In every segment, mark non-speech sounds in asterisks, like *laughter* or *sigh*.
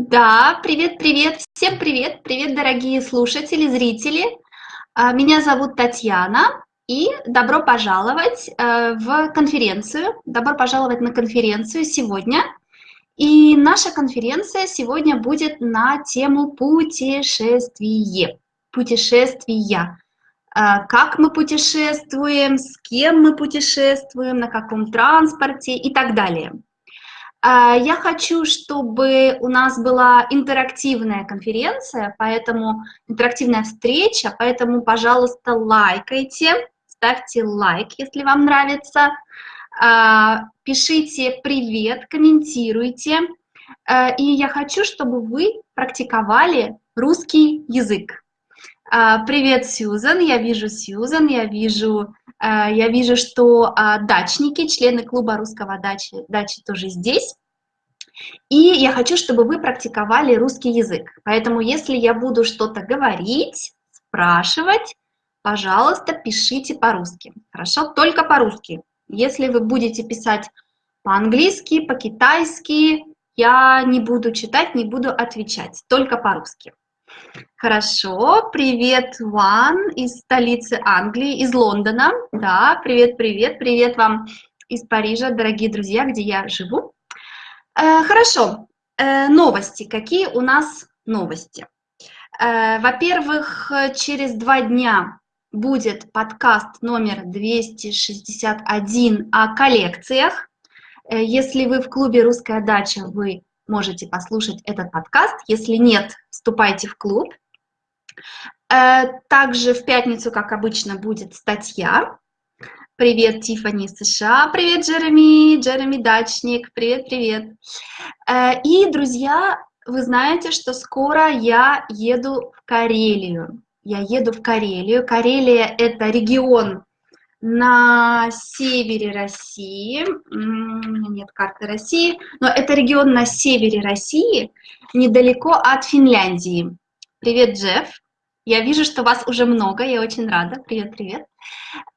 Да, привет, привет, всем привет, привет, дорогие слушатели, зрители. А, меня зовут Татьяна, и добро пожаловать э, в конференцию, добро пожаловать на конференцию сегодня. И наша конференция сегодня будет на тему путешествие, путешествия. А, как мы путешествуем, с кем мы путешествуем, на каком транспорте и так далее. А, я хочу, чтобы у нас была интерактивная конференция, поэтому интерактивная встреча, поэтому, пожалуйста, лайкайте, ставьте лайк, если вам нравится, а, пишите привет, комментируйте. А, и я хочу, чтобы вы практиковали русский язык. Привет, Сьюзан, я вижу Сьюзан, я вижу Э, я вижу, что а, дачники, члены клуба русского дачи, дачи тоже здесь. И я хочу, чтобы вы практиковали русский язык. Поэтому, если я буду что-то говорить, спрашивать, пожалуйста, пишите по-русски. Хорошо? Только по-русски. Если вы будете писать по-английски, по-китайски, я не буду читать, не буду отвечать. Только по-русски. Хорошо, привет, Ван из столицы Англии, из Лондона. Да, привет, привет, привет вам из Парижа, дорогие друзья, где я живу. Э, хорошо, э, новости. Какие у нас новости? Э, Во-первых, через два дня будет подкаст номер 261 о коллекциях. Э, если вы в клубе «Русская дача», вы можете послушать этот подкаст. Если нет, вступайте в клуб. Э, также в пятницу, как обычно, будет статья. Привет, Тифани США. Привет, Джереми. Джереми Дачник. Привет, привет. Э, и, друзья, вы знаете, что скоро я еду в Карелию. Я еду в Карелию. Карелия – это регион на севере России, нет карты России, но это регион на севере России, недалеко от Финляндии. Привет, Джефф. Я вижу, что вас уже много, я очень рада. Привет, привет.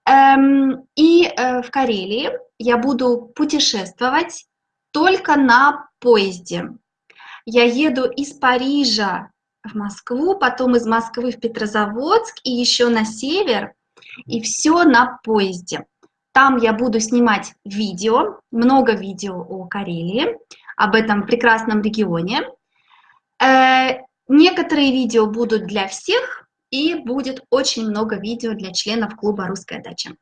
Эм, и э, в Карелии я буду путешествовать только на поезде. Я еду из Парижа в Москву, потом из Москвы в Петрозаводск и еще на север – и все на поезде. Там я буду снимать видео, много видео о Карелии, об этом прекрасном регионе. Э, некоторые видео будут для всех, и будет очень много видео для членов клуба «Русская дача».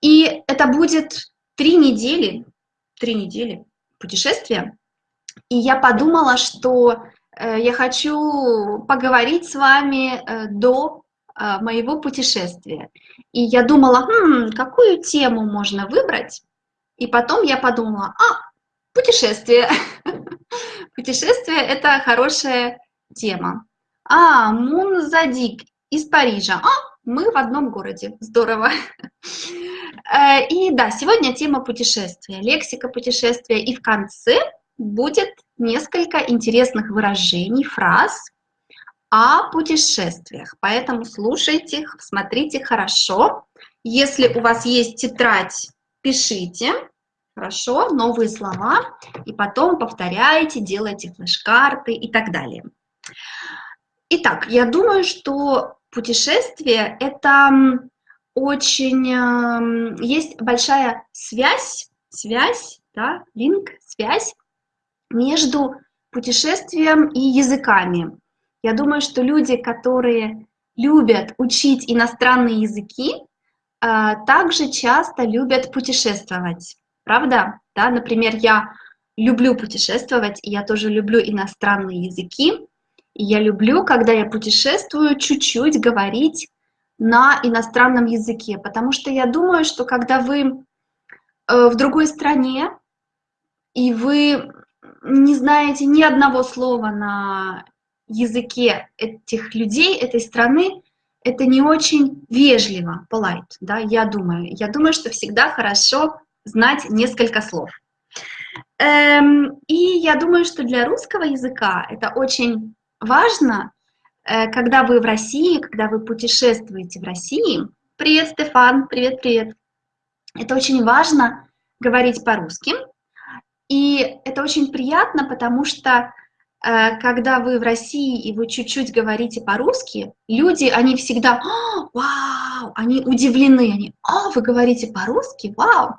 И это будет три недели, три недели путешествия. И я подумала, что э, я хочу поговорить с вами э, до моего путешествия. И я думала, хм, какую тему можно выбрать? И потом я подумала, а, путешествие. *laughs* Путешествие – это хорошая тема. А, Мунзадик из Парижа. А, мы в одном городе. Здорово. *laughs* Э, и да, сегодня тема путешествия, лексика путешествия. И в конце будет несколько интересных выражений, фраз, о путешествиях. Поэтому слушайте, смотрите хорошо. Если у вас есть тетрадь, пишите. Хорошо, новые слова. И потом повторяйте, делайте флеш-карты и так далее. Итак, я думаю, что путешествие – это очень… Эм, есть большая связь, связь, да, линк, связь между путешествием и языками. Я думаю, что люди, которые любят учить иностранные языки, а, также часто любят путешествовать. Правда? Да, например, я люблю путешествовать, и я тоже люблю иностранные языки. И я люблю, когда я путешествую, чуть-чуть говорить на иностранном языке, потому что я думаю, что когда вы э, в другой стране, и вы не знаете ни одного слова на языке этих людей, этой страны, это не очень вежливо, polite, да, я думаю. Я думаю, что всегда хорошо знать несколько слов. Эм, и я думаю, что для русского языка это очень важно, э, когда вы в России, когда вы путешествуете в России. Привет, Стефан, привет, привет. Это очень важно говорить по-русски. И это очень приятно, потому что когда вы в России и вы чуть-чуть говорите по-русски, люди, они всегда, «А, вау, они удивлены, они, а, вы говорите по-русски, вау.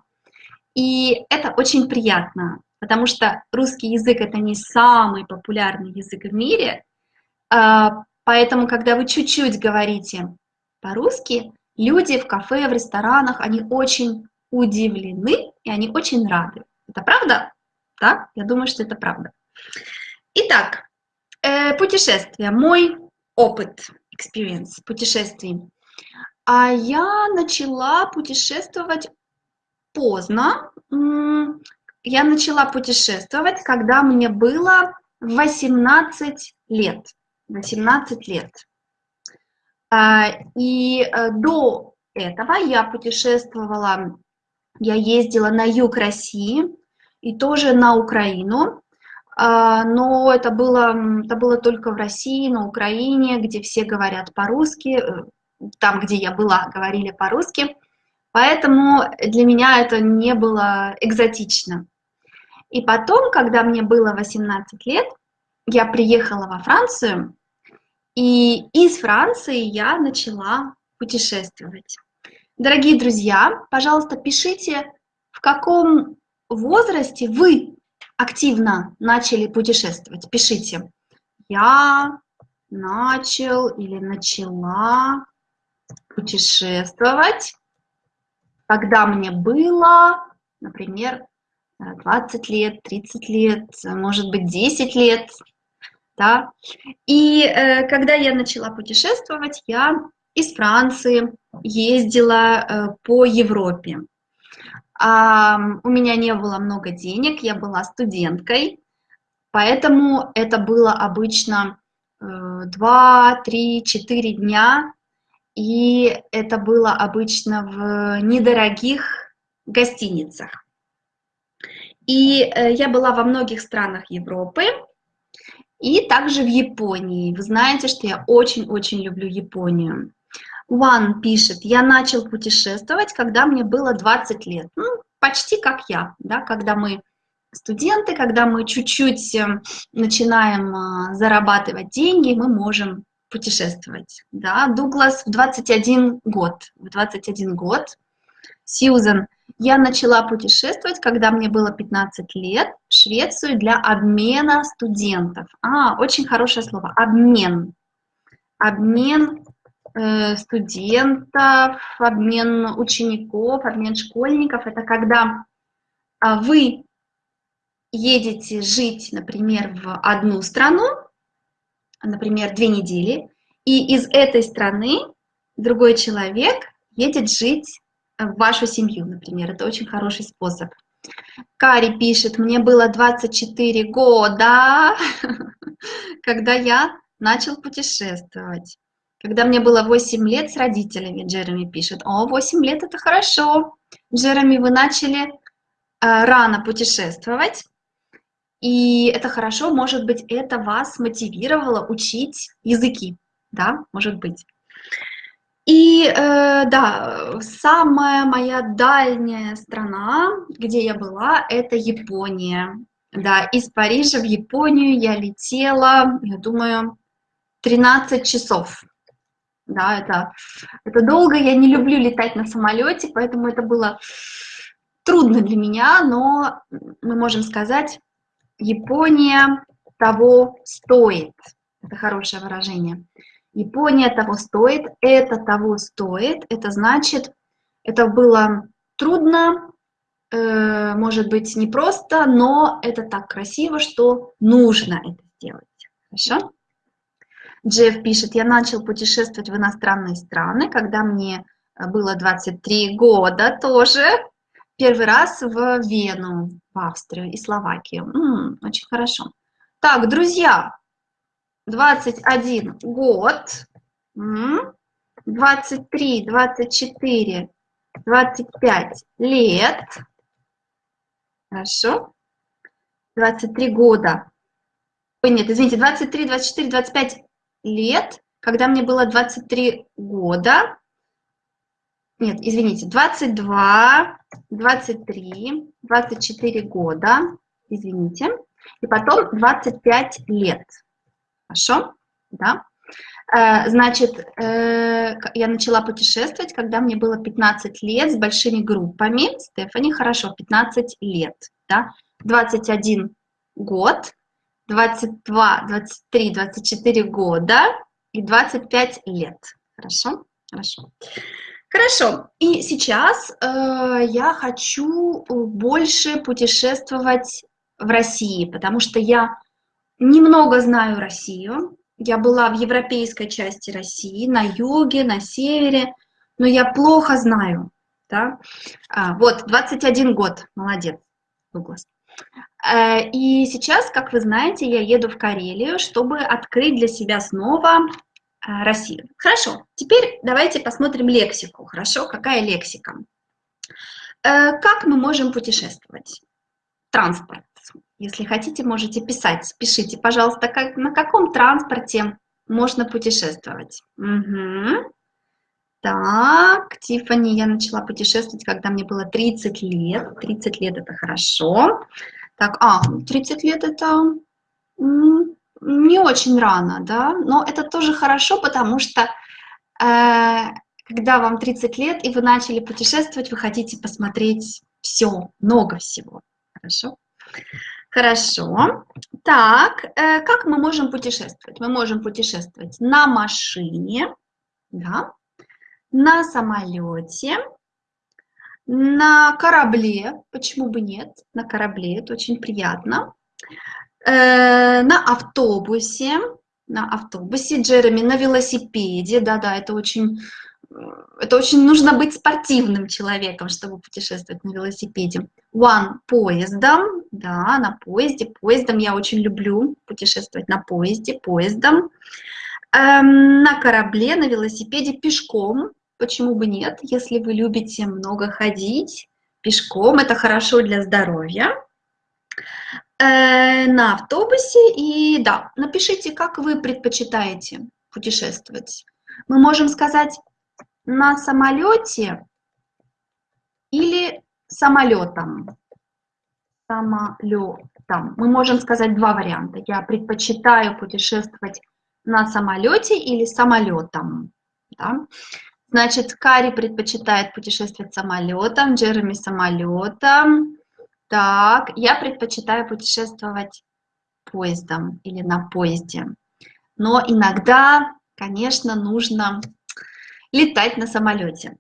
И это очень приятно, потому что русский язык это не самый популярный язык в мире, а, поэтому, когда вы чуть-чуть говорите по-русски, люди в кафе, в ресторанах, они очень удивлены и они очень рады. Это правда? Да, я думаю, что это правда. Итак, э, путешествие, мой опыт, experience путешествий. А я начала путешествовать поздно. Я начала путешествовать, когда мне было 18 лет. 18 лет. А, и э, до этого я путешествовала, я ездила на юг России и тоже на Украину, но это было, это было только в России, на Украине, где все говорят по-русски, э, там, где я была, говорили по-русски, поэтому для меня это не было экзотично. И потом, когда мне было 18 лет, я приехала во Францию, и из Франции я начала путешествовать. Дорогие друзья, пожалуйста, пишите, в каком возрасте вы активно начали путешествовать. Пишите. Я начал или начала путешествовать, когда мне было, например, 20 лет, 30 лет, может быть, 10 лет, да. И э, когда я начала путешествовать, я из Франции ездила э, по Европе. У меня не было много денег, я была студенткой, поэтому это было обычно э, 2, 3, 4 дня, и это было обычно в недорогих гостиницах. И э, я была во многих странах Европы, и также в Японии. Вы знаете, что я очень-очень люблю Японию. Ван пишет, я начал путешествовать, когда мне было 20 лет. Ну, почти как я, да, когда мы студенты, когда мы чуть-чуть эм, начинаем а, зарабатывать деньги, мы можем путешествовать. Да. Дуглас в 21 год. В 21 год. Сьюзен, я начала путешествовать, когда мне было 15 лет, в Швецию для обмена студентов. А, очень хорошее слово, обмен. Обмен студентов, обмен учеников, обмен школьников. Это когда а, вы едете жить, например, в одну страну, например, две недели, и из этой страны другой человек едет жить в вашу семью, например. Это очень хороший способ. Кари пишет, мне было 24 года, *laughs* когда я начал путешествовать. Когда мне было 8 лет с родителями, Джереми пишет, о, 8 лет это хорошо. Джереми, вы начали э, рано путешествовать, и это хорошо, может быть, это вас мотивировало учить языки, да, может быть. И э, да, самая моя дальняя страна, где я была, это Япония. Да, из Парижа в Японию я летела, я думаю, 13 часов да, это, это долго, я не люблю летать на самолете, поэтому это было трудно для меня, но мы можем сказать, Япония того стоит. Это хорошее выражение. Япония того стоит, это того стоит, это значит, это было трудно, э, может быть, непросто, но это так красиво, что нужно это сделать. Хорошо? Джефф пишет, я начал путешествовать в иностранные страны, когда мне э, было 23 года тоже. Первый раз в Вену, в Австрию и Словакию. М -м, очень хорошо. Так, друзья, 21 год, 23, 24, 25 лет. Хорошо. 23 года. Ой, нет, извините, 23, 24, 25 лет, когда мне было 23 года, нет, извините, 22, 23, 24 года, извините, и потом 25 лет. Хорошо? Да? Э, значит, э, я начала путешествовать, когда мне было 15 лет с большими группами. Стефани, хорошо, 15 лет. Да? 21 год, 22, 23, 24 года и 25 лет. Хорошо? Хорошо. Хорошо. И сейчас э, я хочу больше путешествовать в России, потому что я немного знаю Россию. Я была в европейской части России, на юге, на севере, но я плохо знаю. Да? А, вот, 21 год, молодец, Дуглас. Э, и сейчас, как вы знаете, я еду в Карелию, чтобы открыть для себя снова э, Россию. Хорошо, теперь давайте посмотрим лексику. Хорошо, какая лексика? Э, как мы можем путешествовать? Транспорт. Если хотите, можете писать. Пишите, пожалуйста, как, на каком транспорте можно путешествовать. Угу. Так, Тифани, я начала путешествовать, когда мне было 30 лет. 30 лет – это хорошо. Так, а, 30 лет – это не очень рано, да, но это тоже хорошо, потому что э, когда вам 30 лет, и вы начали путешествовать, вы хотите посмотреть все, много всего. Хорошо? Хорошо. Так, э, как мы можем путешествовать? Мы можем путешествовать на машине, да, на самолете, на корабле, почему бы нет, на корабле, это очень приятно, э, на автобусе, на автобусе, Джереми, на велосипеде, да-да, это очень это очень нужно быть спортивным человеком, чтобы путешествовать на велосипеде. One поездом, да, на поезде. Поездом я очень люблю путешествовать на поезде, поездом. Эм, на корабле, на велосипеде, пешком. Почему бы нет, если вы любите много ходить пешком, это хорошо для здоровья. Э, на автобусе и да, напишите, как вы предпочитаете путешествовать. Мы можем сказать на самолете или самолетом? Самолетом. Мы можем сказать два варианта. Я предпочитаю путешествовать на самолете или самолетом. Да? Значит, Кари предпочитает путешествовать самолетом, Джереми самолетом. Так, я предпочитаю путешествовать поездом или на поезде. Но иногда, конечно, нужно летать на самолете.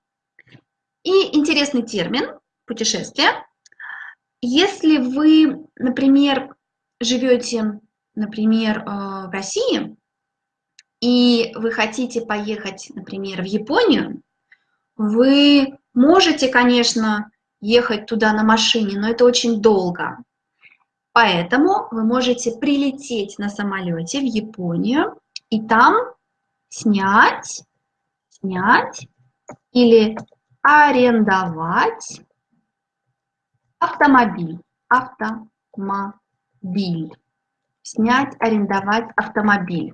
И интересный термин путешествие. Если вы, например, живете, например, э, в России, и вы хотите поехать, например, в Японию, вы можете, конечно, ехать туда на машине, но это очень долго. Поэтому вы можете прилететь на самолете в Японию и там снять снять или арендовать автомобиль. Автомобиль. Снять, арендовать автомобиль.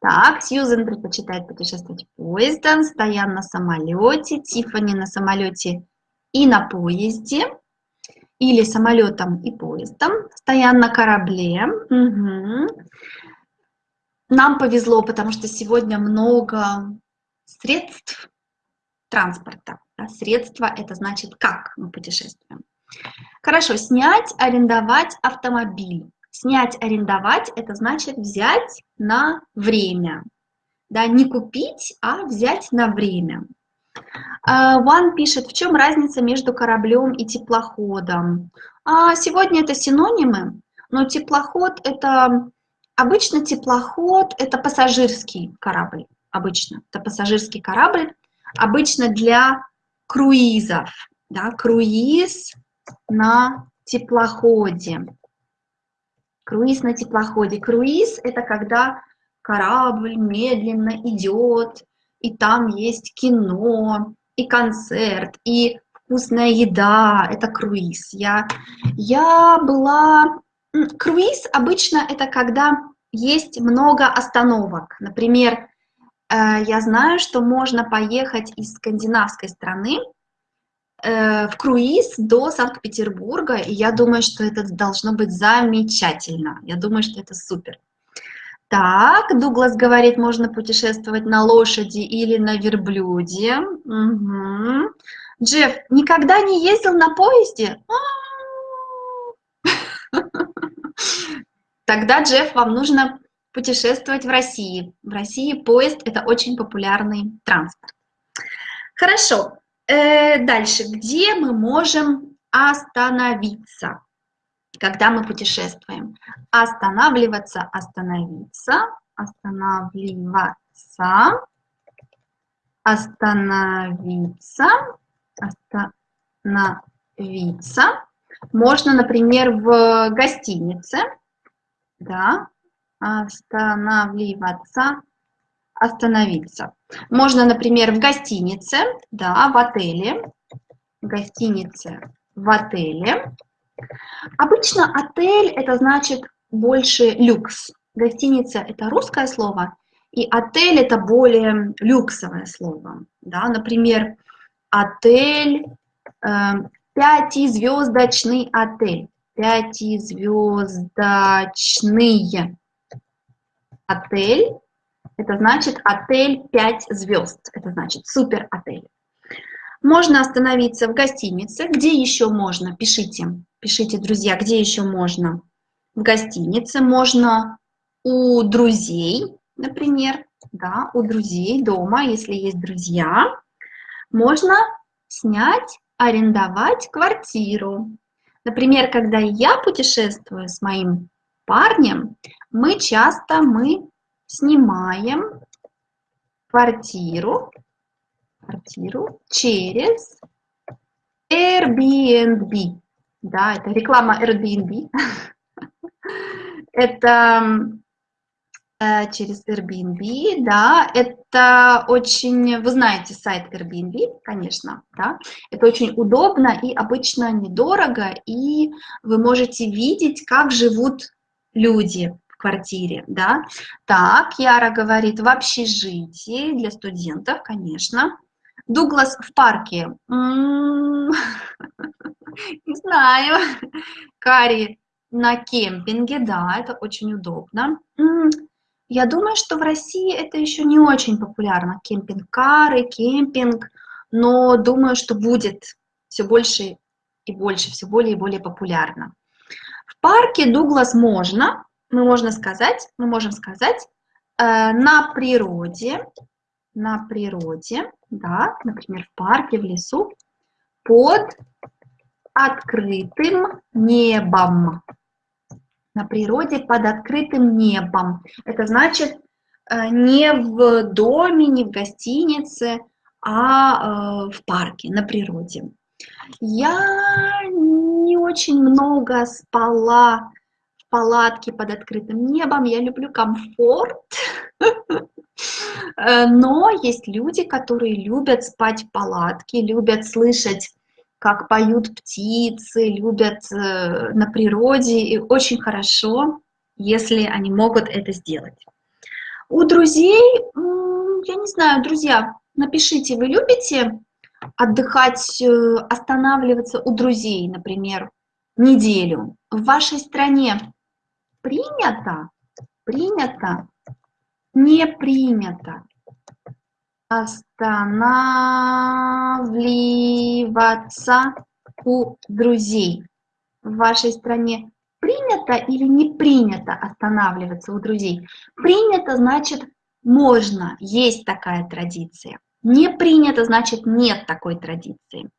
Так, Сьюзен предпочитает путешествовать поездом, Стоян на самолете, Тиффани на самолете и на поезде, или самолетом и поездом, Стоян на корабле. Угу. Нам повезло, потому что сегодня много средств транспорта. Да, средства – это значит, как мы путешествуем. Хорошо, снять, арендовать автомобиль. Снять, арендовать – это значит взять на время. Да, не купить, а взять на время. Ван пишет, в чем разница между кораблем и теплоходом? А сегодня это синонимы, но теплоход – это обычно теплоход – это пассажирский корабль обычно. Это пассажирский корабль, обычно для круизов. Да, круиз на теплоходе. Круиз на теплоходе. Круиз – это когда корабль медленно идет, и там есть кино, и концерт, и вкусная еда. Это круиз. Я, я была... Круиз обычно это когда есть много остановок. Например, Э, я знаю, что можно поехать из скандинавской страны в круиз до Санкт-Петербурга, и я думаю, что это должно быть замечательно. Я думаю, что это супер. Так, Дуглас говорит, можно путешествовать на лошади или на верблюде. Угу. Джефф, никогда не ездил на поезде? *laughs* Тогда, Джефф, вам нужно путешествовать в России. В России поезд – это очень популярный транспорт. Хорошо. Э, дальше. Где мы можем остановиться, когда мы путешествуем? Останавливаться, остановиться, останавливаться, остановиться, остановиться. Можно, например, в гостинице, да, останавливаться, остановиться. Можно, например, в гостинице, да, в отеле, в гостинице, в отеле. Обычно отель это значит больше люкс. Гостиница это русское слово, и отель это более люксовое слово. Да? Например, отель, э, пятизвездочный отель. Пятизвездочный отель, это значит отель 5 звезд, это значит супер отель. Можно остановиться в гостинице. Где еще можно? Пишите, пишите, друзья, где еще можно? В гостинице можно у друзей, например, да, у друзей дома, если есть друзья. Можно снять, арендовать квартиру. Например, когда я путешествую с моим парнем, мы часто мы снимаем квартиру, квартиру через Airbnb. Да, это реклама Airbnb. *laughs* это э, через Airbnb, да, это очень, вы знаете сайт Airbnb, конечно, да, это очень удобно и обычно недорого, и вы можете видеть, как живут люди квартире, да. Так, Яра говорит, в общежитии для студентов, конечно. Дуглас в парке. М-м-м. *laughs* Не знаю. Кари на кемпинге, да, это очень удобно. М-м. Я думаю, что в России это еще не очень популярно. Кемпинг-кары, кемпинг, но думаю, что будет все больше и больше, все более и более популярно. В парке Дуглас можно, мы можно сказать, мы можем сказать, э, на природе, на природе, да, например, в парке, в лесу, под открытым небом. На природе под открытым небом. Это значит э, не в доме, не в гостинице, а э, в парке, на природе. Я не очень много спала в палатке под открытым небом. Я люблю комфорт. Э, но есть люди, которые любят спать в палатке, любят слышать, как поют птицы, любят э, на природе. И очень хорошо, если они могут это сделать. У друзей, я не знаю, друзья, напишите, вы любите отдыхать, э, останавливаться у друзей, например, неделю. В вашей стране принято, принято, не принято останавливаться у друзей. В вашей стране принято или не принято останавливаться у друзей? Принято значит можно, есть такая традиция. Не принято, значит нет такой традиции.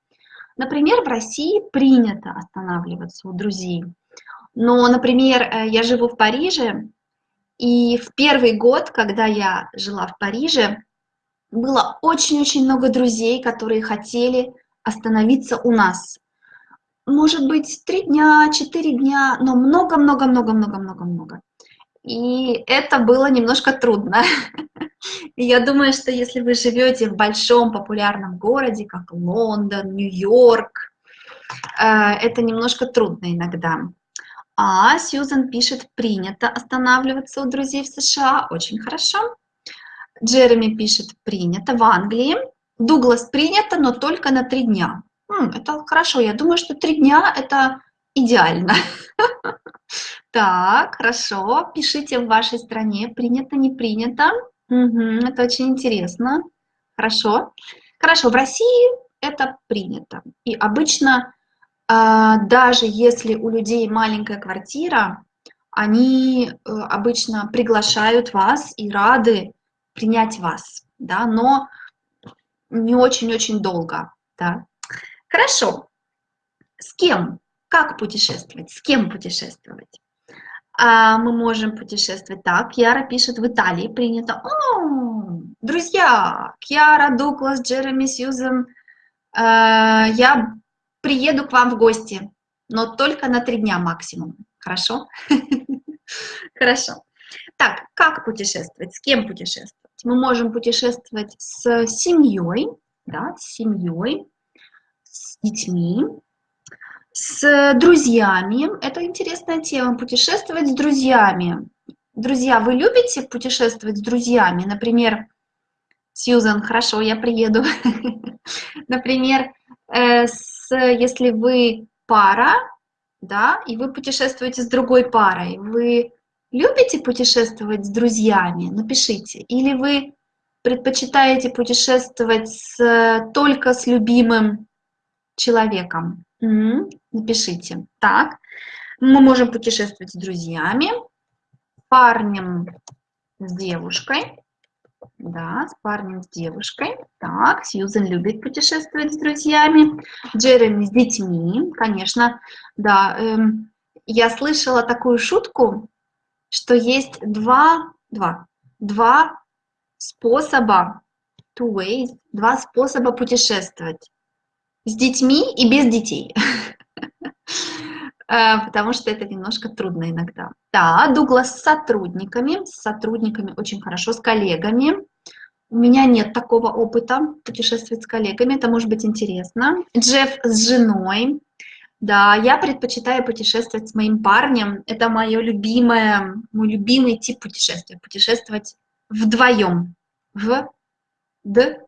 Например, в России принято останавливаться у друзей. Но, например, э, я живу в Париже, и в первый год, когда я жила в Париже, было очень-очень много друзей, которые хотели остановиться у нас. Может быть, три дня, четыре дня, но много-много-много-много-много-много. И это было немножко трудно. *laughs* Я думаю, что если вы живете в большом популярном городе, как Лондон, Нью-Йорк, э, это немножко трудно иногда. А Сьюзан пишет, принято останавливаться у друзей в США. Очень хорошо. Джереми пишет, принято в Англии. Дуглас принято, но только на три дня. это хорошо, я думаю, что три дня – это идеально. *laughs* Так, хорошо, пишите в вашей стране, принято, не принято. это очень интересно. Хорошо. Хорошо, в России это принято. И обычно, даже если у людей маленькая квартира, они э, обычно приглашают вас и рады принять вас, да, но не очень-очень долго, да. Хорошо. С кем? Как путешествовать? С кем путешествовать? А мы можем путешествовать так. Кьяра пишет, в Италии принято. О, друзья, Кьяра, Дуглас, Джереми, Сьюзен, э, я приеду к вам в гости, но только на три дня максимум. Хорошо? *laughs* Хорошо. Так, как путешествовать? С кем путешествовать? Мы можем путешествовать с семьей, да, с семьей, с детьми, с друзьями. Это интересная тема, путешествовать с друзьями. Друзья, вы любите путешествовать с друзьями? Например, Сьюзан, хорошо, я приеду. *laughs* Например, э, с, если вы пара, да, и вы путешествуете с другой парой, вы любите путешествовать с друзьями? Напишите. Или вы предпочитаете путешествовать с, только с любимым человеком? Угу. Напишите. Так, мы можем путешествовать с друзьями, парнем, с девушкой. Да, с парнем, с девушкой. Так, Сьюзен любит путешествовать с друзьями. Джереми с детьми, конечно. Да, эм, я слышала такую шутку, что есть два, два, два способа, two ways, два способа путешествовать с детьми и без детей, *laughs* потому что это немножко трудно иногда. Да, Дуглас с сотрудниками, с сотрудниками очень хорошо, с коллегами. У меня нет такого опыта путешествовать с коллегами, это может быть интересно. Джефф с женой. Да, я предпочитаю путешествовать с моим парнем. Это мое любимое, мой любимый тип путешествия. Путешествовать вдвоем. Вдвоем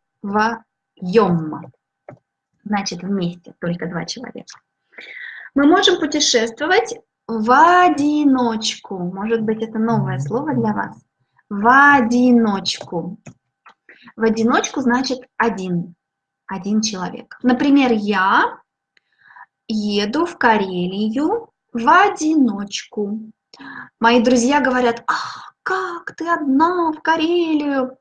значит вместе, только два человека. Мы можем путешествовать в одиночку. Может быть, это новое слово для вас. В одиночку. В одиночку значит один, один человек. Например, я еду в Карелию в одиночку. Мои друзья говорят, ах, как ты одна в Карелию?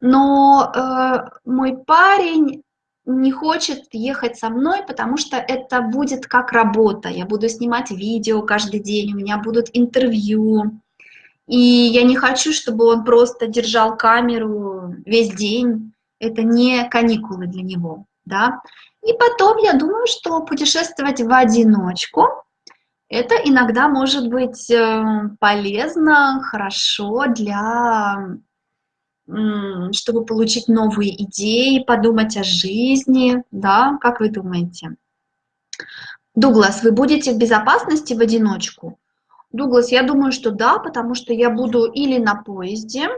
Но э, мой парень не хочет ехать со мной, потому что это будет как работа. Я буду снимать видео каждый день, у меня будут интервью. И я не хочу, чтобы он просто держал камеру весь день. Это не каникулы для него. Да? И потом я думаю, что путешествовать в одиночку, это иногда может быть э, полезно, хорошо для чтобы получить новые идеи, подумать о жизни, да, как вы думаете? Дуглас, вы будете в безопасности в одиночку? Дуглас, я думаю, что да, потому что я буду или на поезде,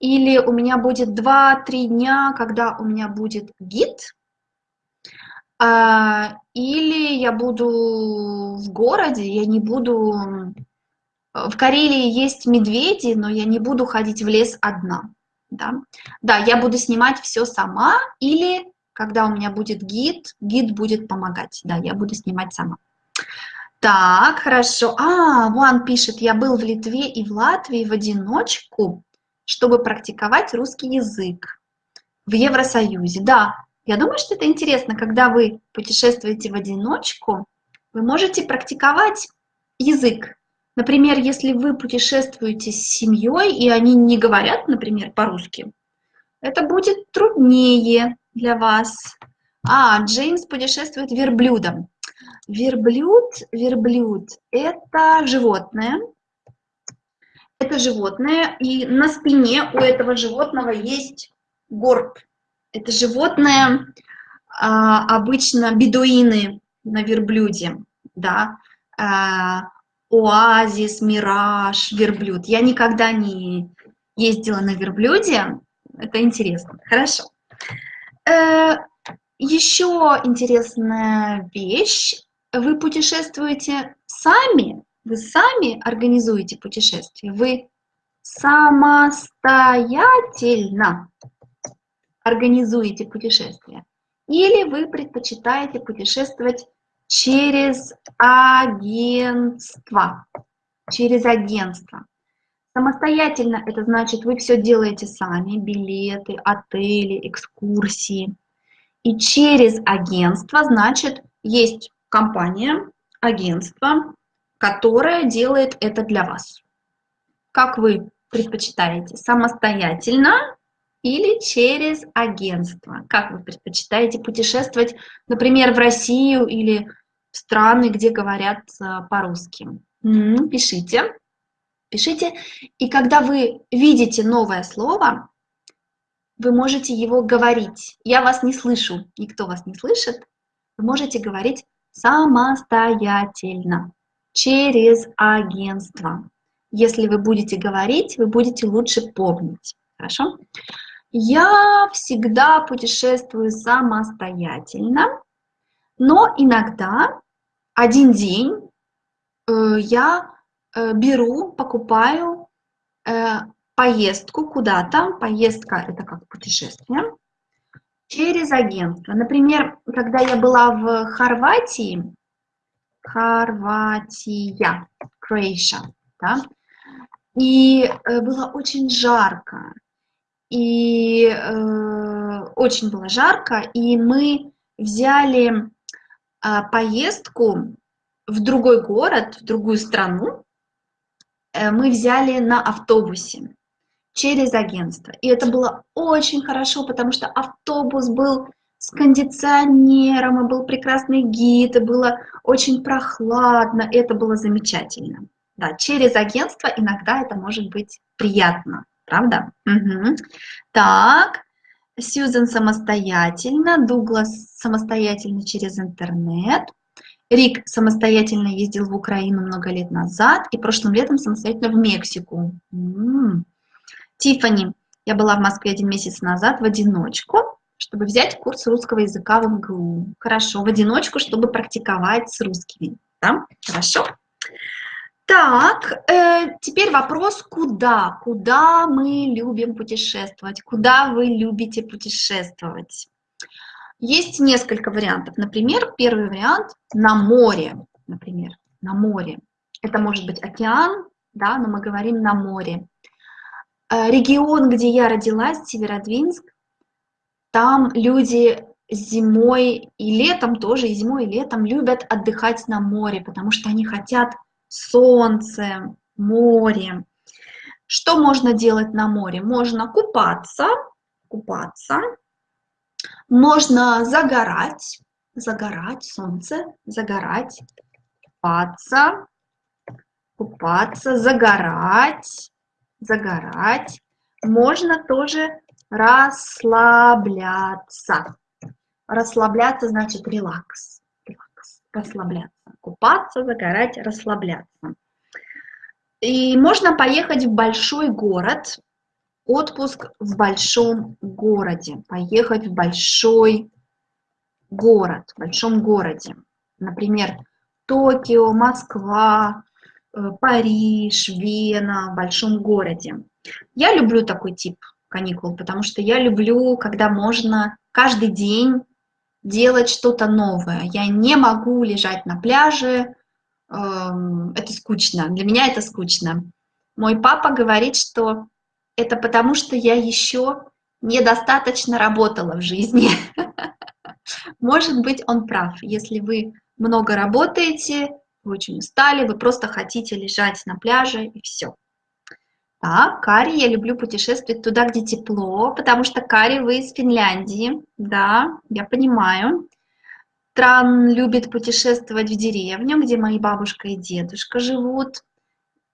или у меня будет 2-3 дня, когда у меня будет гид, а, или я буду в городе, я не буду... В Карелии есть медведи, но я не буду ходить в лес одна. Да? да, я буду снимать все сама, или когда у меня будет гид, гид будет помогать. Да, я буду снимать сама. Так, хорошо. А, Ван пишет, я был в Литве и в Латвии в одиночку, чтобы практиковать русский язык в Евросоюзе. Да, я думаю, что это интересно, когда вы путешествуете в одиночку, вы можете практиковать язык Например, если вы путешествуете с семьей, и они не говорят, например, по-русски, это будет труднее для вас. А, Джеймс путешествует верблюдом. Верблюд, верблюд – это животное. Это животное, и на спине у этого животного есть горб. Это животное а, обычно бедуины на верблюде, да, а, оазис, мираж, верблюд. Я никогда не ездила на верблюде, это интересно. Хорошо. Э, Еще интересная вещь. Вы путешествуете сами, вы сами организуете путешествие, вы самостоятельно организуете путешествие. Или вы предпочитаете путешествовать через агентство. Через агентство. Самостоятельно это значит, вы все делаете сами, билеты, отели, экскурсии. И через агентство, значит, есть компания, агентство, которое делает это для вас. Как вы предпочитаете? Самостоятельно или через агентство? Как вы предпочитаете путешествовать, например, в Россию или страны, где говорят э, по-русски? Пишите, пишите. И когда вы видите новое слово, вы можете его говорить. Я вас не слышу, никто вас не слышит. Вы можете говорить самостоятельно, через агентство. Если вы будете говорить, вы будете лучше помнить. Хорошо? Я всегда путешествую самостоятельно, но иногда один день э, я э, беру, покупаю э, поездку куда-то, поездка это как путешествие, через агентство. Например, когда я была в Хорватии, Хорватия, Croatia, да, и было очень жарко, и э, очень было жарко, и мы взяли поездку в другой город, в другую страну, э, мы взяли на автобусе через агентство. И это было очень хорошо, потому что автобус был с кондиционером, и был прекрасный гид, и было очень прохладно, это было замечательно. Да, через агентство иногда это может быть приятно правда? Угу. Так, Сьюзен самостоятельно, Дуглас самостоятельно через интернет, Рик самостоятельно ездил в Украину много лет назад и прошлым летом самостоятельно в Мексику. М-м. Тиффани, я была в Москве один месяц назад в одиночку, чтобы взять курс русского языка в МГУ. Хорошо, в одиночку, чтобы практиковать с русскими. Да? Хорошо. Так, э, теперь вопрос, куда? Куда мы любим путешествовать? Куда вы любите путешествовать? Есть несколько вариантов. Например, первый вариант на море. Например, на море. Это может быть океан, да, но мы говорим на море. Э, регион, где я родилась, Северодвинск, там люди зимой и летом тоже, и зимой, и летом любят отдыхать на море, потому что они хотят солнце, море. Что можно делать на море? Можно купаться, купаться, можно загорать, загорать, солнце, загорать, купаться, купаться, загорать, загорать. Можно тоже расслабляться. Расслабляться значит релакс, расслабляться купаться, загорать, расслабляться. И можно поехать в большой город, отпуск в большом городе, поехать в большой город, в большом городе. Например, Токио, Москва, э, Париж, Вена, в большом городе. Я люблю такой тип каникул, потому что я люблю, когда можно каждый день делать что-то новое. Я не могу лежать на пляже, эм, это скучно, для меня это скучно. Мой папа говорит, что это потому, что я еще недостаточно работала в жизни. *laughs* Может быть, он прав. Если вы много работаете, вы очень устали, вы просто хотите лежать на пляже и все. Так, Кари, я люблю путешествовать туда, где тепло, потому что, Кари, вы из Финляндии. Да, я понимаю. Тран любит путешествовать в деревню, где мои бабушка и дедушка живут.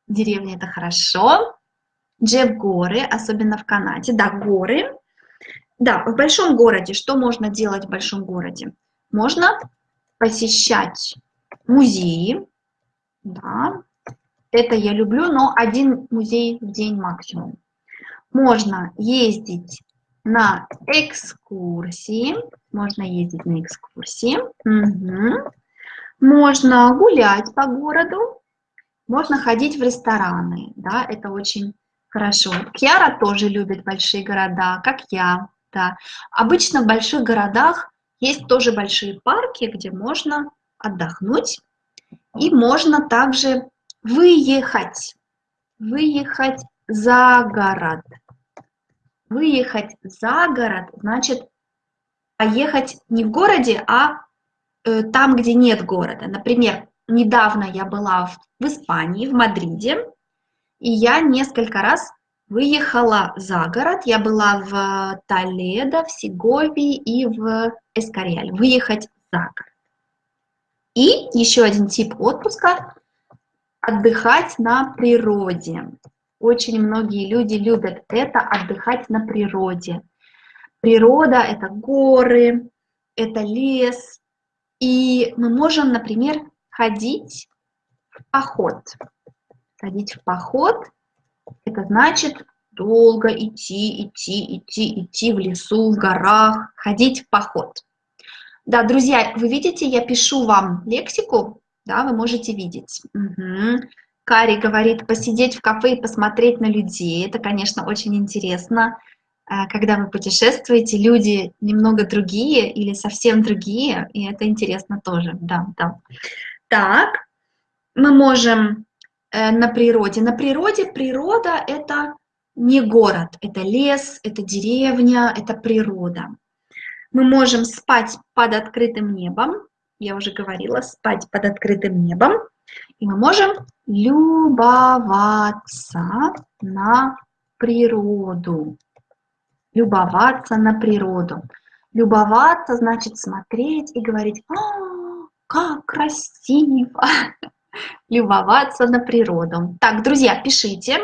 Деревня – это хорошо. Джеб – горы, особенно в Канаде. Да, горы. Да, в большом городе. Что можно делать в большом городе? Можно посещать музеи, да, это я люблю, но один музей в день максимум. Можно ездить на экскурсии. Можно ездить на экскурсии. Угу. Можно гулять по городу. Можно ходить в рестораны. Да, это очень хорошо. Кьяра тоже любит большие города, как я. Да. Обычно в больших городах есть тоже большие парки, где можно отдохнуть. И можно также выехать. Выехать за город. Выехать за город значит поехать не в городе, а э, там, где нет города. Например, недавно я была в, в Испании, в Мадриде, и я несколько раз выехала за город. Я была в Толедо, в Сеговии и в Эскориале. Выехать за город. И еще один тип отпуска – отдыхать на природе. Очень многие люди любят это, отдыхать на природе. Природа – это горы, это лес. И мы можем, например, ходить в поход. Ходить в поход – это значит долго идти, идти, идти, идти в лесу, в горах, ходить в поход. Да, друзья, вы видите, я пишу вам лексику, да, вы можете видеть. Угу. Кари говорит, посидеть в кафе и посмотреть на людей. Это, конечно, очень интересно. Э, когда вы путешествуете, люди немного другие или совсем другие, и это интересно тоже, да, да. Так, мы можем э, на природе. На природе природа – это не город, это лес, это деревня, это природа. Мы можем спать под открытым небом, я уже говорила, спать под открытым небом. И мы можем любоваться на природу. Любоваться на природу. Любоваться значит смотреть и говорить, а, как красиво. *laughs* Любоваться на природу. Так, друзья, пишите,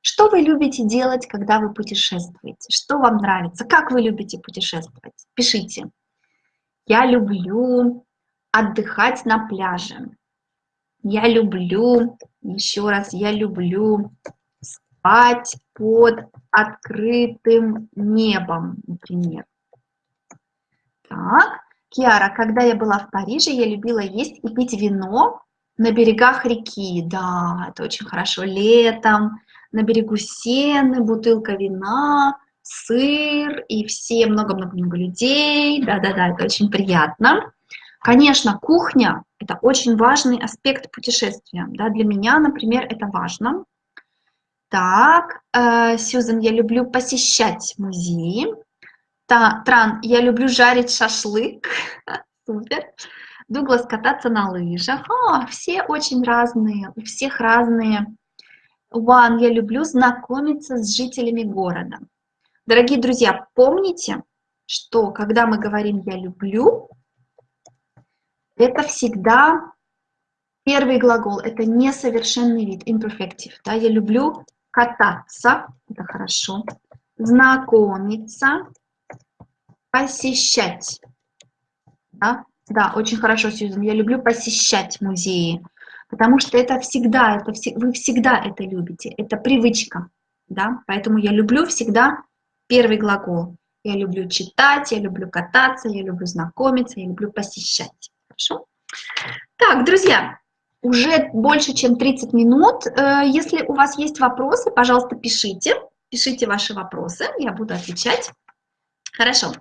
что вы любите делать, когда вы путешествуете? Что вам нравится? Как вы любите путешествовать? Пишите. Я люблю отдыхать на пляже. Я люблю, еще раз, я люблю спать под открытым небом, например. Так, Киара, когда я была в Париже, я любила есть и пить вино на берегах реки. Да, это очень хорошо. Летом на берегу Сены, бутылка вина, сыр и все много-много-много людей. Да-да-да, это очень приятно. Конечно, кухня – это очень важный аспект путешествия. Да, для меня, например, это важно. Так, э, Сьюзан, я люблю посещать музеи. Та, Тран, я люблю жарить шашлык. *laughs* Супер. Дуглас, кататься на лыжах. А, все очень разные, у всех разные. Ван, я люблю знакомиться с жителями города. Дорогие друзья, помните, что когда мы говорим «я люблю», это всегда первый глагол, это несовершенный вид, imperfective. Да? Я люблю кататься, это хорошо, знакомиться, посещать. Да, да очень хорошо, Сьюзан, я люблю посещать музеи, потому что это всегда, это, вы всегда это любите, это привычка. Да? Поэтому я люблю всегда первый глагол. Я люблю читать, я люблю кататься, я люблю знакомиться, я люблю посещать. Хорошо? Так, друзья, уже больше, чем 30 минут. Э, если у вас есть вопросы, пожалуйста, пишите. Пишите ваши вопросы, я буду отвечать. Хорошо.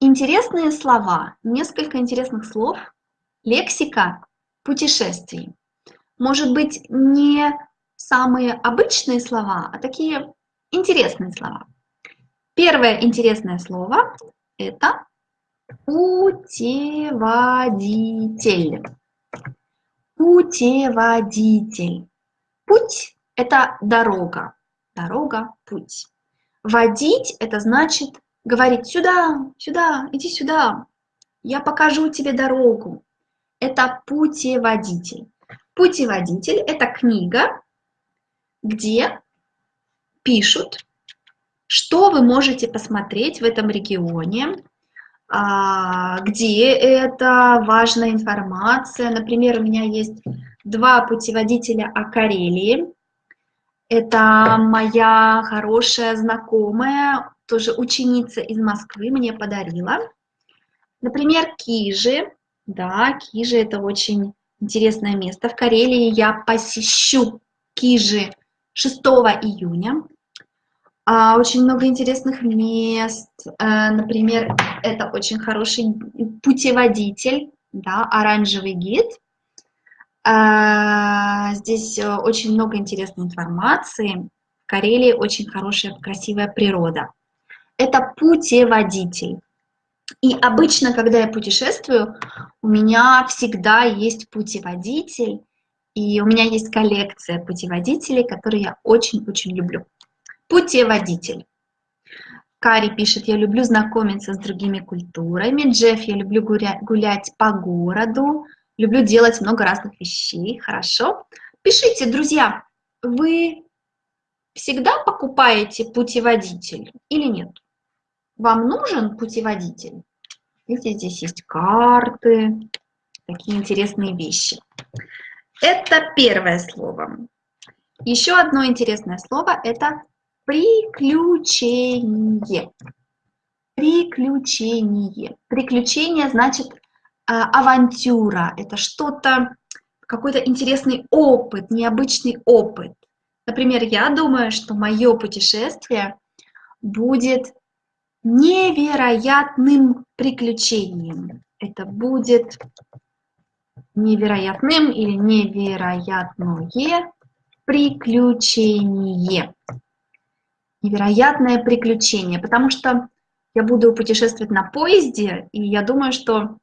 Интересные слова, несколько интересных слов, лексика путешествий. Может быть, не самые обычные слова, а такие интересные слова. Первое интересное слово – это Путеводитель. Путеводитель. Путь – это дорога. Дорога, путь. Водить – это значит говорить сюда, сюда, иди сюда. Я покажу тебе дорогу. Это путеводитель. Путеводитель – это книга, где пишут, что вы можете посмотреть в этом регионе, где это важная информация. Например, у меня есть два путеводителя о Карелии. Это моя хорошая знакомая, тоже ученица из Москвы мне подарила. Например, Кижи. Да, Кижи – это очень интересное место. В Карелии я посещу Кижи 6 июня. А, очень много интересных мест. А, например, это очень хороший путеводитель, да, оранжевый гид. А, здесь э, очень много интересной информации. В Карелии очень хорошая, красивая природа. Это путеводитель. И обычно, когда я путешествую, у меня всегда есть путеводитель, и у меня есть коллекция путеводителей, которые я очень-очень люблю. Путеводитель. Кари пишет, я люблю знакомиться с другими культурами. Джефф, я люблю гулять по городу. Люблю делать много разных вещей. Хорошо. Пишите, друзья, вы всегда покупаете путеводитель или нет? Вам нужен путеводитель? Видите, здесь есть карты, такие интересные вещи. Это первое слово. Еще одно интересное слово – это приключение. Приключение. Приключение значит а, авантюра. Это что-то, какой-то интересный опыт, необычный опыт. Например, я думаю, что мое путешествие будет невероятным приключением. Это будет невероятным или невероятное приключение. Невероятное приключение, потому что я буду путешествовать на поезде, и я думаю, что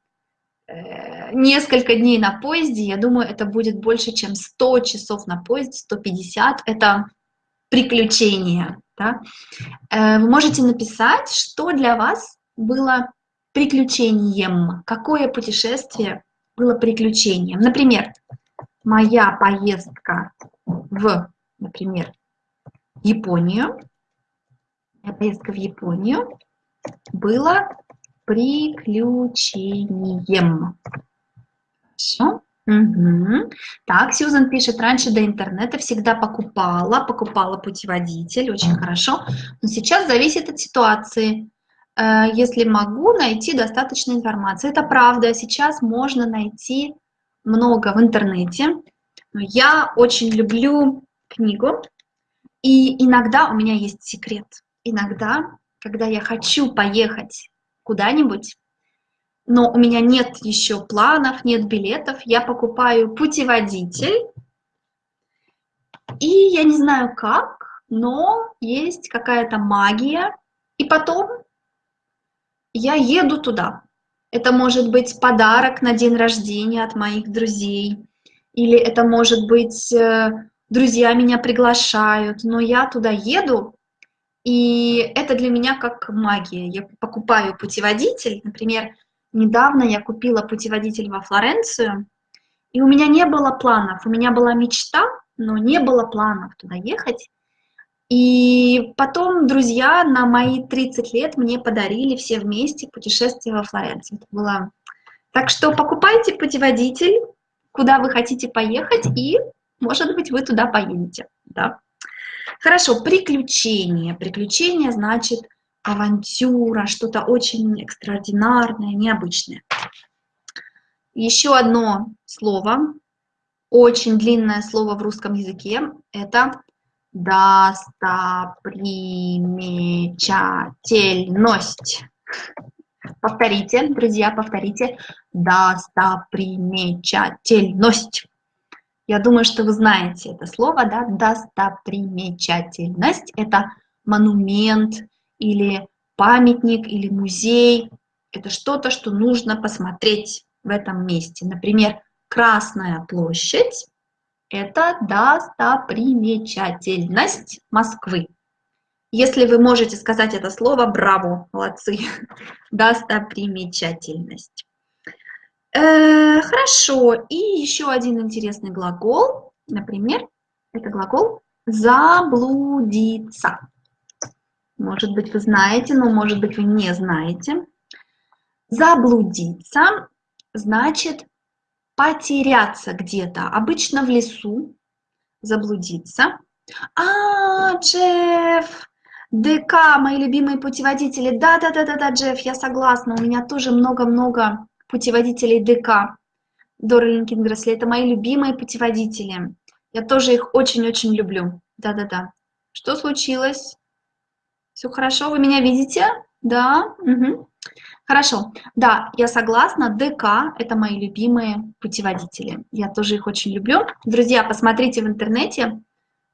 э, несколько дней на поезде, я думаю, это будет больше, чем 100 часов на поезде, 150, это приключение. Да? Э, вы можете написать, что для вас было приключением, какое путешествие было приключением. Например, моя поездка в, например, Японию, поездка в Японию была приключением. Хорошо. Угу. Так, Сьюзан пишет, раньше до интернета всегда покупала, покупала путеводитель, очень хорошо, но сейчас зависит от ситуации. Э, если могу найти достаточно информации. Это правда, сейчас можно найти много в интернете. Но я очень люблю книгу, и иногда у меня есть секрет. Иногда, когда я хочу поехать куда-нибудь, но у меня нет еще планов, нет билетов, я покупаю путеводитель, и я не знаю как, но есть какая-то магия, и потом я еду туда. Это может быть подарок на день рождения от моих друзей, или это может быть э, друзья меня приглашают, но я туда еду, и это для меня как магия. Я покупаю путеводитель, например, Недавно я купила путеводитель во Флоренцию, и у меня не было планов. У меня была мечта, но не было планов туда ехать. И потом друзья на мои 30 лет мне подарили все вместе путешествие во Флоренцию. Это было... Так что покупайте путеводитель, куда вы хотите поехать, и, может быть, вы туда поедете. Да? Хорошо, приключения. Приключения значит авантюра, что-то очень экстраординарное, необычное. Еще одно слово, очень длинное слово в русском языке, это достопримечательность. Повторите, друзья, повторите. Достопримечательность. Я думаю, что вы знаете это слово, да? Достопримечательность – это монумент, или памятник, или музей. Это что-то, что нужно посмотреть в этом месте. Например, Красная площадь – это достопримечательность Москвы. Если вы можете сказать это слово, браво, молодцы. *laughs* Достопримечательность. Э, хорошо, и еще один интересный глагол, например, это глагол «заблудиться». Может быть, вы знаете, но может быть, вы не знаете. Заблудиться значит потеряться где-то, обычно в лесу, заблудиться. А, Джефф, ДК, мои любимые путеводители. Да-да-да-да-да, Джефф, я согласна. У меня тоже много-много путеводителей ДК. Дора Линкингресли, это мои любимые путеводители. Я тоже их очень-очень люблю. Да-да-да. Что случилось? Все хорошо? Вы меня видите? Да? Угу. Хорошо. Да, я согласна. ДК – это мои любимые путеводители. Я тоже их очень люблю. Друзья, посмотрите в интернете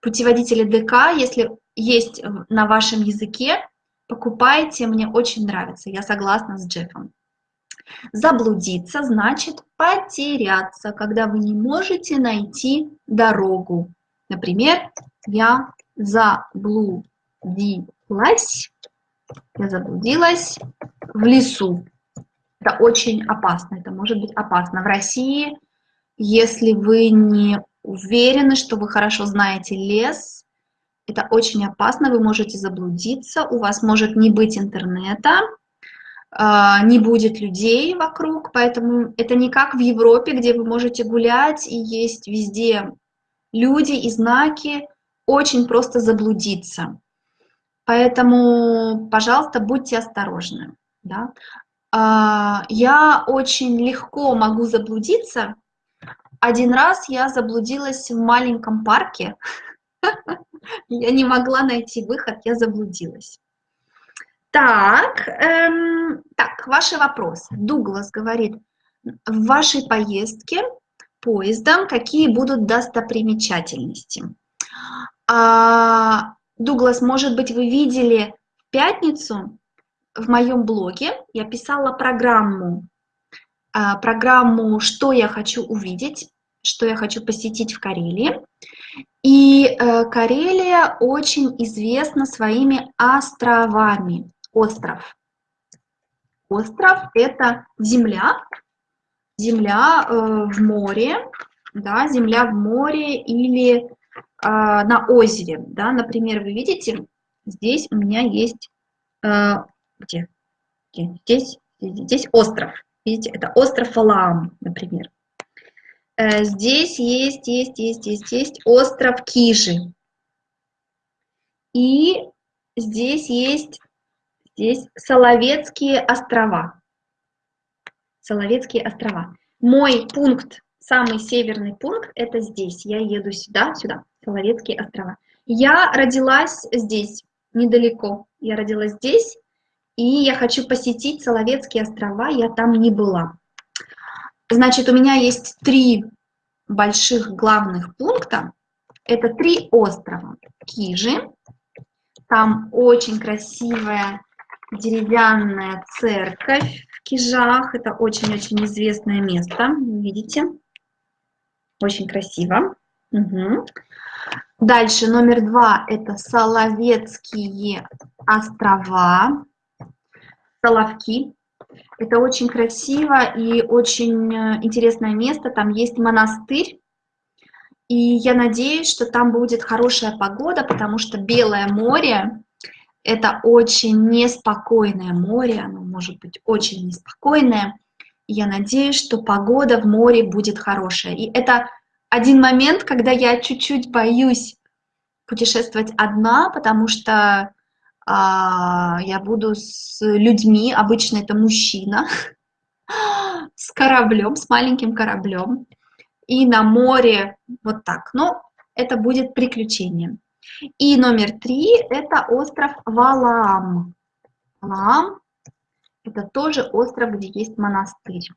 путеводители ДК. Если есть на вашем языке, покупайте. Мне очень нравится. Я согласна с Джеффом. Заблудиться значит потеряться, когда вы не можете найти дорогу. Например, я заблудилась, я заблудилась в лесу. Это очень опасно, это может быть опасно. В России, если вы не уверены, что вы хорошо знаете лес, это очень опасно, вы можете заблудиться, у вас может не быть интернета, не будет людей вокруг, поэтому это не как в Европе, где вы можете гулять и есть везде люди и знаки, очень просто заблудиться. Поэтому, пожалуйста, будьте осторожны. Да? А, я очень легко могу заблудиться. Один раз я заблудилась в маленьком парке. *laughs* Я не могла найти выход, я заблудилась. Так, эм, так, ваши вопросы. Дуглас говорит, в вашей поездке поездом какие будут достопримечательности? А, Дуглас, может быть, вы видели в пятницу в моем блоге, я писала программу, а, программу «Что я хочу увидеть», что я хочу посетить в Карелии. И э, Карелия очень известна своими островами остров. Остров – это земля, земля э, в море, да, земля в море или э, на озере. Да. Например, вы видите, здесь у меня есть, э, где? Здесь, здесь остров. Видите, это остров Алаам, например. Э, здесь есть, есть, есть, есть, есть остров Кижи. И здесь есть здесь Соловецкие острова. Соловецкие острова. Мой пункт, самый северный пункт, это здесь. Я еду сюда, сюда, Соловецкие острова. Я родилась здесь, недалеко. Я родилась здесь, и я хочу посетить Соловецкие острова, я там не была. Значит, у меня есть три больших главных пункта. Это три острова. Кижи, там очень красивая деревянная церковь в Кижах. Это очень-очень известное место, видите? Очень красиво. Угу. Дальше номер два – это Соловецкие острова, Соловки. Это очень красиво и очень э, интересное место. Там есть монастырь. И я надеюсь, что там будет хорошая погода, потому что Белое море это очень неспокойное море, оно может быть очень неспокойное. я надеюсь, что погода в море будет хорошая. И это один момент, когда я чуть-чуть боюсь путешествовать одна, потому что а, я буду с людьми, обычно это мужчина, *laughs* с кораблем, с маленьким кораблем, и на море вот так. Но это будет приключением. И номер три – это остров Валаам. Валаам – это тоже остров, где есть монастырь.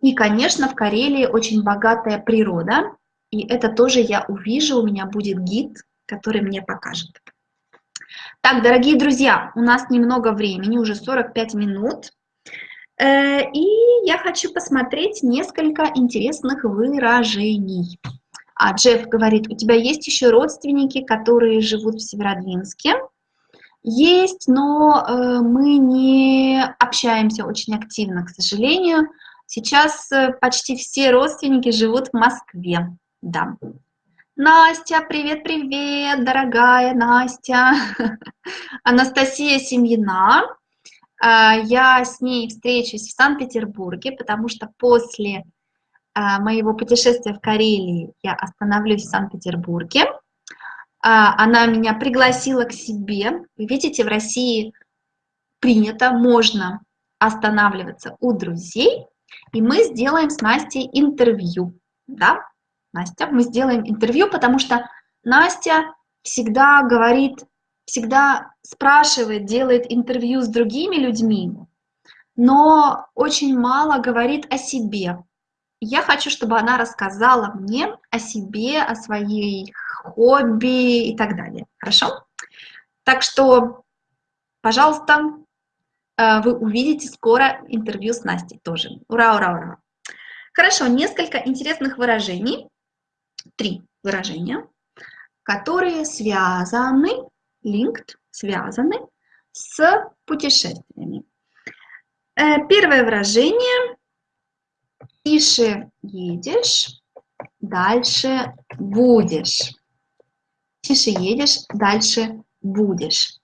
И, конечно, в Карелии очень богатая природа, и это тоже я увижу, у меня будет гид, который мне покажет. Так, дорогие друзья, у нас немного времени, уже 45 минут. Э, и я хочу посмотреть несколько интересных выражений. А Джефф говорит, у тебя есть еще родственники, которые живут в Северодвинске? Есть, но э, мы не общаемся очень активно, к сожалению. Сейчас э, почти все родственники живут в Москве. Да. Настя, привет-привет, дорогая Настя. *laughs* Анастасия Семьина. Э, я с ней встречусь в Санкт-Петербурге, потому что после моего путешествия в Карелии я остановлюсь в Санкт-Петербурге. а, она меня пригласила к себе. Вы видите, в России принято, можно останавливаться у друзей, и мы сделаем с Настей интервью. Да, Настя, мы сделаем интервью, потому что Настя всегда говорит, всегда спрашивает, делает интервью с другими людьми, но очень мало говорит о себе. Я хочу, чтобы она рассказала мне о себе, о своей хобби и так далее. Хорошо? Так что, пожалуйста, э, вы увидите скоро интервью с Настей тоже. Ура, ура, ура. Хорошо, несколько интересных выражений. Три выражения, которые связаны, linked, связаны с путешествиями. Э, первое выражение. Тише едешь, дальше будешь тише едешь, дальше будешь.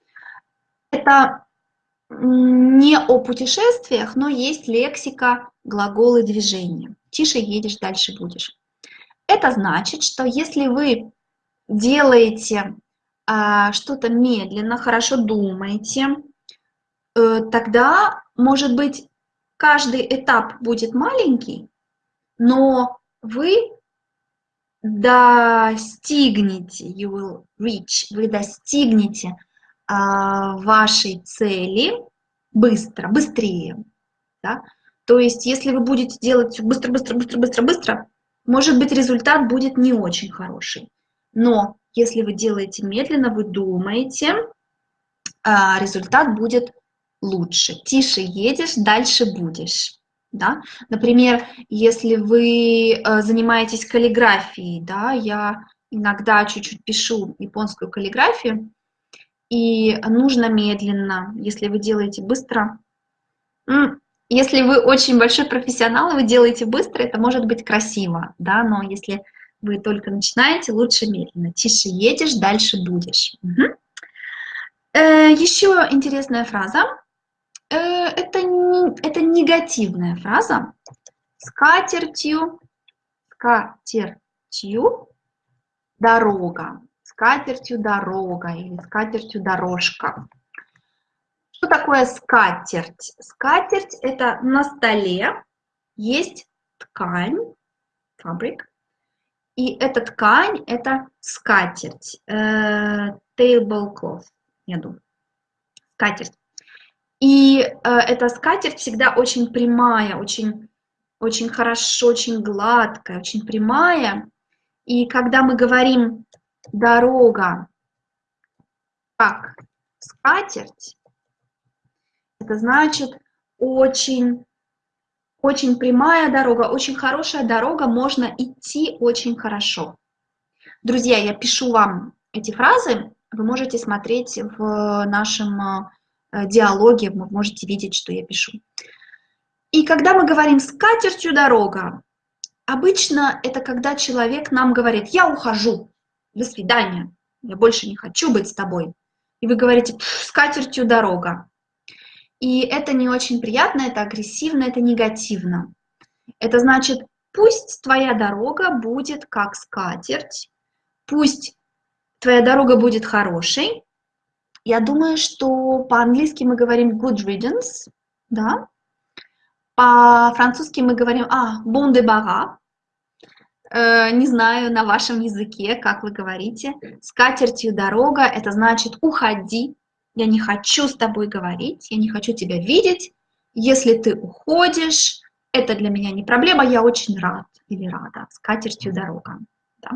Это не о путешествиях, но есть лексика глаголы движения. Тише едешь, дальше будешь. Это значит, что если вы делаете а, что-то медленно, хорошо думаете, э, тогда, может быть, каждый этап будет маленький, но вы достигнете, you will reach, вы достигнете а, вашей цели быстро, быстрее. Да? То есть, если вы будете делать быстро, быстро, быстро, быстро, быстро, может быть, результат будет не очень хороший. Но если вы делаете медленно, вы думаете, а, результат будет лучше. Тише едешь, дальше будешь. Да? Например, если вы э, занимаетесь каллиграфией, да, я иногда чуть-чуть пишу японскую каллиграфию, и нужно медленно, если вы делаете быстро. Если вы очень большой профессионал, и вы делаете быстро, это может быть красиво, да, но если вы только начинаете, лучше медленно. Тише едешь, дальше будешь. Угу. Э, еще интересная фраза. Э, это, это негативная фраза. Скатертью, скатертью дорога, скатертью дорога или скатертью дорожка. Что такое скатерть? Скатерть – это на столе есть ткань, фабрик, и эта ткань – это скатерть, э, tablecloth, я думаю, скатерть. И э, эта скатерть всегда очень прямая, очень, очень хорошо, очень гладкая, очень прямая. И когда мы говорим «дорога» как скатерть, это значит очень, очень прямая дорога, очень хорошая дорога, можно идти очень хорошо. Друзья, я пишу вам эти фразы, вы можете смотреть в нашем э, диалоге, вы можете видеть, что я пишу. И когда мы говорим «с катертью дорога», обычно это когда человек нам говорит «я ухожу, до свидания, я больше не хочу быть с тобой». И вы говорите «с катертью дорога». И это не очень приятно, это агрессивно, это негативно. Это значит, пусть твоя дорога будет как скатерть, пусть твоя дорога будет хорошей, я думаю, что по-английски мы говорим good riddance, да. По-французски мы говорим, а, bon débarras. Э, не знаю на вашем языке, как вы говорите. С катертью дорога, это значит уходи. Я не хочу с тобой говорить, я не хочу тебя видеть. Если ты уходишь, это для меня не проблема, я очень рад или рада. С катертью дорога. Да?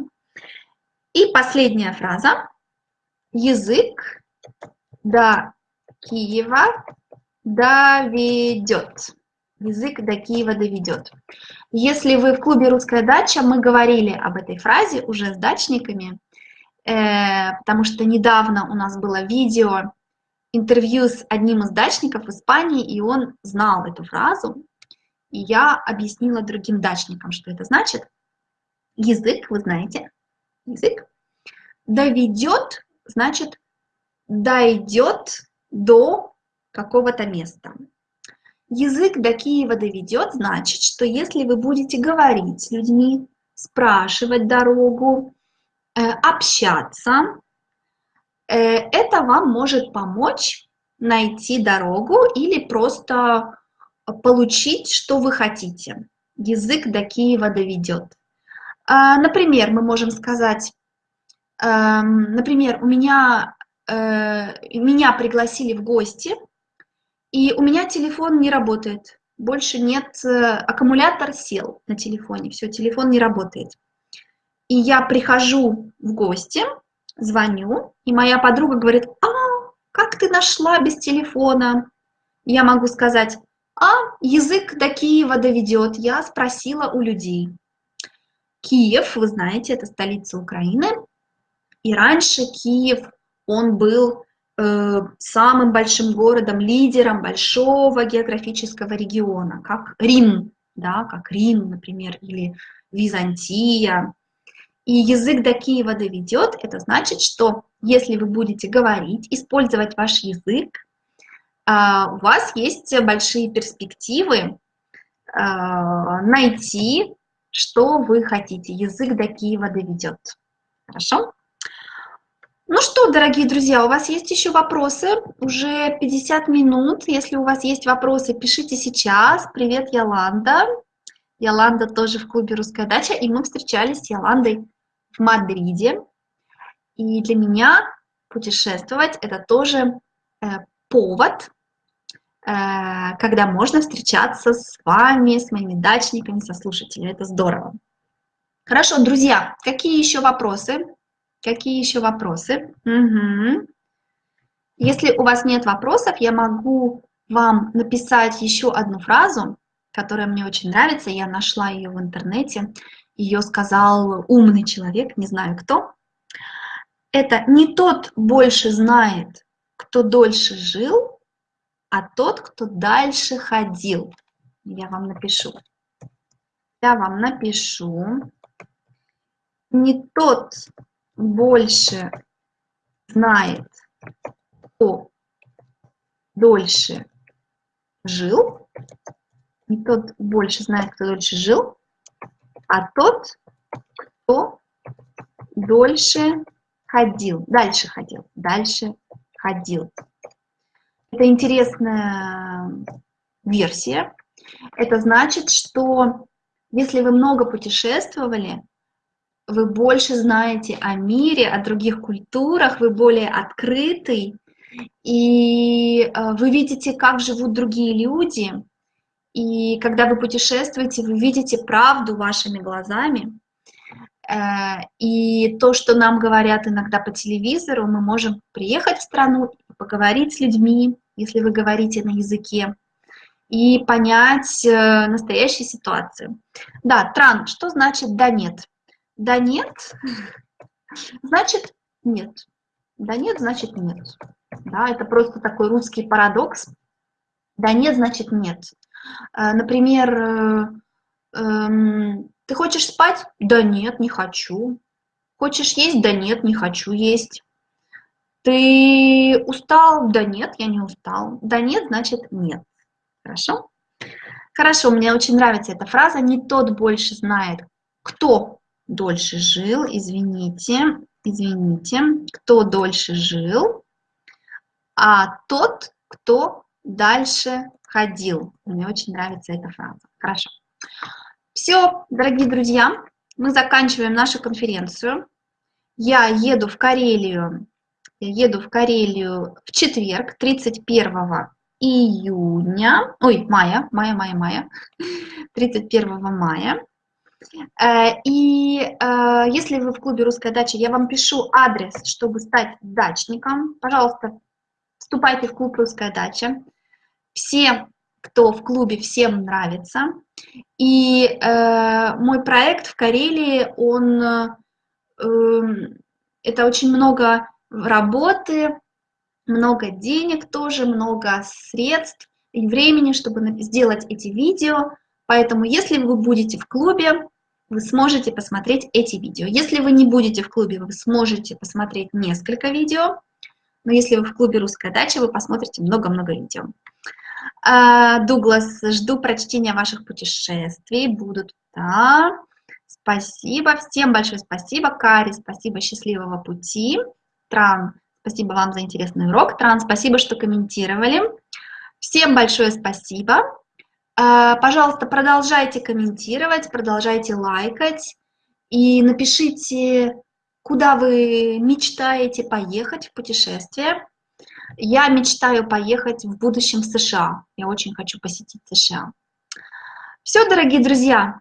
И последняя фраза. Язык до Киева доведет. Язык до Киева доведет. Если вы в клубе «Русская дача», мы говорили об этой фразе уже с дачниками, э, потому что недавно у нас было видео, интервью с одним из дачников в Испании, и он знал эту фразу, и я объяснила другим дачникам, что это значит. Язык, вы знаете, язык доведет, значит, дойдет до какого-то места. Язык до Киева доведет, значит, что если вы будете говорить с людьми, спрашивать дорогу, э, общаться, это вам может помочь найти дорогу или просто получить, что вы хотите. Язык до Киева доведет. А, например, мы можем сказать, эм, например, у меня, э, меня пригласили в гости, и у меня телефон не работает. Больше нет, э, аккумулятор сел на телефоне, все, телефон не работает. И я прихожу в гости, звоню, и моя подруга говорит, а, как ты нашла без телефона? Я могу сказать, а язык до Киева доведет, я спросила у людей. Киев, вы знаете, это столица Украины. И раньше Киев, он был э, самым большим городом, лидером большого географического региона, как Рим, да, как Рим, например, или Византия. И язык до Киева доведет, это значит, что если вы будете говорить, использовать ваш язык, э, у вас есть большие перспективы э, найти что вы хотите. Язык до Киева доведет. Хорошо? Ну что, дорогие друзья, у вас есть еще вопросы? Уже 50 минут. Если у вас есть вопросы, пишите сейчас. Привет, Яланда. Яланда тоже в клубе «Русская дача», и мы встречались с Яландой в Мадриде. И для меня путешествовать – это тоже э, повод Э, когда можно встречаться с вами, с моими дачниками, со слушателями. Это здорово. Хорошо, друзья, какие еще вопросы? Какие еще вопросы? Угу. Если у вас нет вопросов, я могу вам написать еще одну фразу, которая мне очень нравится. Я нашла ее в интернете. Ее сказал умный человек, не знаю кто. Это не тот больше знает, кто дольше жил, а тот, кто дальше ходил. Я вам напишу. Я вам напишу. Не тот больше знает, кто дольше жил. Не тот больше знает, кто дольше жил, а тот, кто дольше ходил. Дальше ходил. Дальше ходил. Это интересная версия. Это значит, что если вы много путешествовали, вы больше знаете о мире, о других культурах, вы более открытый, и э, вы видите, как живут другие люди. И когда вы путешествуете, вы видите правду вашими глазами. Э, и то, что нам говорят иногда по телевизору, мы можем приехать в страну, поговорить с людьми, если вы говорите на языке, и понять э, настоящую ситуацию. Да, тран, что значит да нет? Да нет, значит нет. Да нет, значит нет. Да, это просто такой русский парадокс. Да нет, значит нет. Э, например, эм, ты хочешь спать? Да нет, не хочу. Хочешь есть? Да нет, не хочу есть. Ты устал? Да нет, я не устал. Да нет, значит нет. Хорошо? Хорошо, мне очень нравится эта фраза. Не тот больше знает, кто дольше жил. Извините, извините. Кто дольше жил, а тот, кто дальше ходил. Мне очень нравится эта фраза. Хорошо. Все, дорогие друзья, мы заканчиваем нашу конференцию. Я еду в Карелию, я еду в Карелию в четверг, 31 июня, ой, мая, мая, мая, мая, 31 мая. Э, и э, если вы в клубе «Русская дача», я вам пишу адрес, чтобы стать дачником. Пожалуйста, вступайте в клуб «Русская дача». Все кто в клубе, всем нравится. И э, мой проект в Карелии, он, э, это очень много работы, много денег тоже, много средств и времени, чтобы сделать эти видео. Поэтому, если вы будете в клубе, вы сможете посмотреть эти видео. Если вы не будете в клубе, вы сможете посмотреть несколько видео. Но если вы в клубе «Русская дача», вы посмотрите много-много видео. А, Дуглас, жду прочтения ваших путешествий. Будут, да. Спасибо, всем большое спасибо. Кари, спасибо, счастливого пути. Тран, Спасибо вам за интересный урок. Тран, спасибо, что комментировали. Всем большое спасибо. Э, пожалуйста, продолжайте комментировать, продолжайте лайкать и напишите, куда вы мечтаете поехать в путешествие. Я мечтаю поехать в будущем в США. Я очень хочу посетить США. Все, дорогие друзья,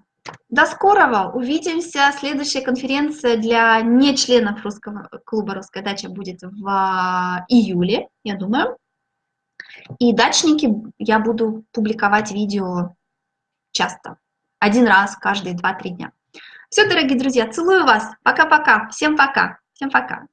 до скорого. Увидимся. Следующая конференция для нечленов русского клуба «Русская дача» будет в а, июле, я думаю. И дачники я буду публиковать видео часто. Один раз каждые 2-3 дня. Все, дорогие друзья, целую вас. Пока-пока. Всем пока. Всем пока.